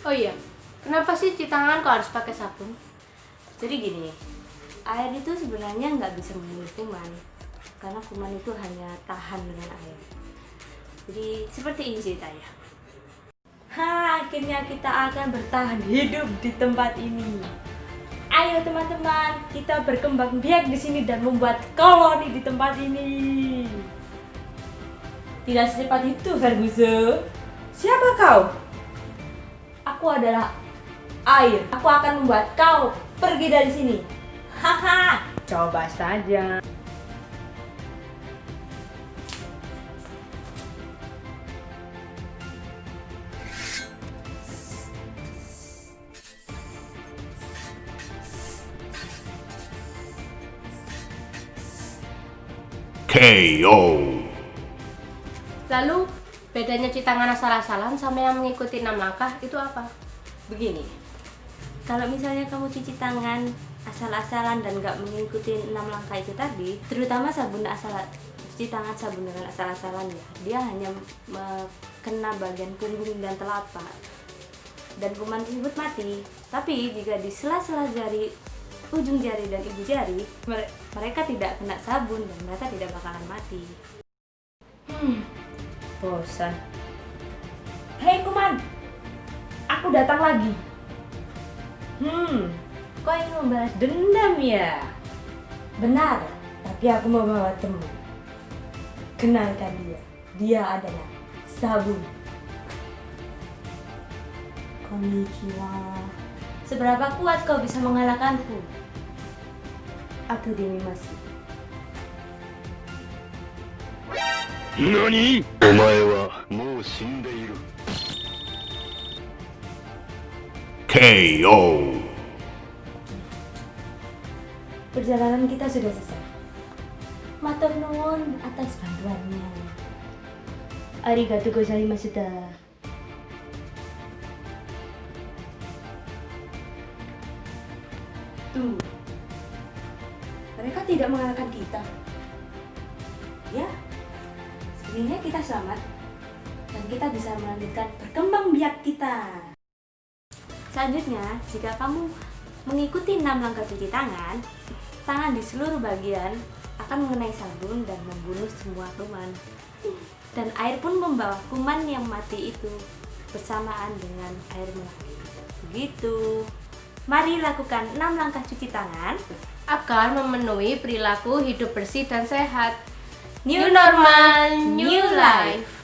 Oh iya, kenapa sih cuci tangan kok harus pakai sabun? Jadi gini, air itu sebenarnya nggak bisa membunuh kuman, karena kuman itu hanya tahan dengan air. Jadi seperti ini ceritanya. Ha, akhirnya kita akan bertahan hidup di tempat ini. Ayo teman-teman, kita berkembang biak di sini dan membuat koloni di tempat ini. Tidak secepat itu, Ferguson. Siapa kau? Aku adalah air. Aku akan membuat kau pergi dari sini. Haha. Coba saja. KO. Lalu, bedanya cuci tangan asal-asalan sama yang mengikuti enam langkah itu apa? Begini, kalau misalnya kamu cuci tangan asal-asalan dan nggak mengikuti enam langkah itu tadi, terutama sabun asal cuci tangan sabun dengan asal-asalan ya, dia hanya kena bagian punggung dan telapak dan kuman tersebut mati. Tapi jika di sela-sela jari ujung jari dan ibu jari, mereka tidak kena sabun dan mereka tidak bakalan mati. Hmm, bosan. Hei kuman, aku datang lagi. Hmm, kau ingin membalas dendam ya? Benar, tapi aku mau bawa teman. Kenalkan dia, dia adalah sabun. Konnichiwa. Seberapa kuat kau bisa mengalahkanku? Aku Denimasi. NANI? Omae wa mou shindeiru. KO. Perjalanan kita sudah selesai. Matur nuwun atas bantuannya. Arigatou gozaimashita. Tuh, mereka tidak mengalahkan kita. Ya, sebenarnya kita selamat dan kita bisa melanjutkan berkembang biak kita. Selanjutnya, jika kamu mengikuti 6 langkah cuci tangan, tangan di seluruh bagian akan mengenai sabun dan membunuh semua kuman. Dan air pun membawa kuman yang mati itu bersamaan dengan air mengalir. Begitu. Mari lakukan 6 langkah cuci tangan akan memenuhi perilaku hidup bersih dan sehat. New normal, new life.